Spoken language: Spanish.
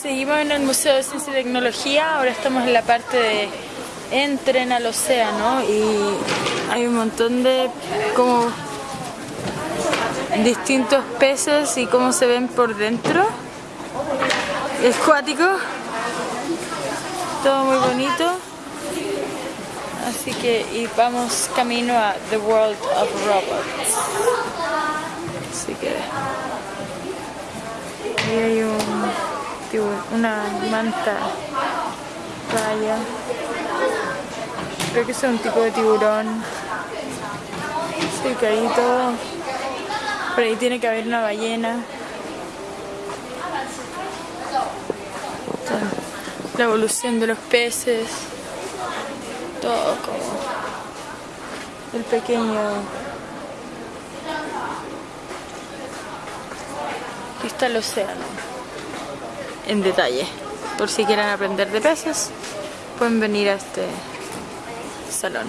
seguimos en el Museo de Ciencia y Tecnología, ahora estamos en la parte de entren al océano y hay un montón de como distintos peces y cómo se ven por dentro. Es cuático, todo muy bonito. Así que y vamos camino a The World of Robots. Así que una manta raya. Creo que es un tipo de tiburón. Sí, que todo. Por ahí tiene que haber una ballena. La evolución de los peces. Todo como el pequeño. Está el océano. En detalle. Por si quieren aprender de peces, pueden venir a este salón.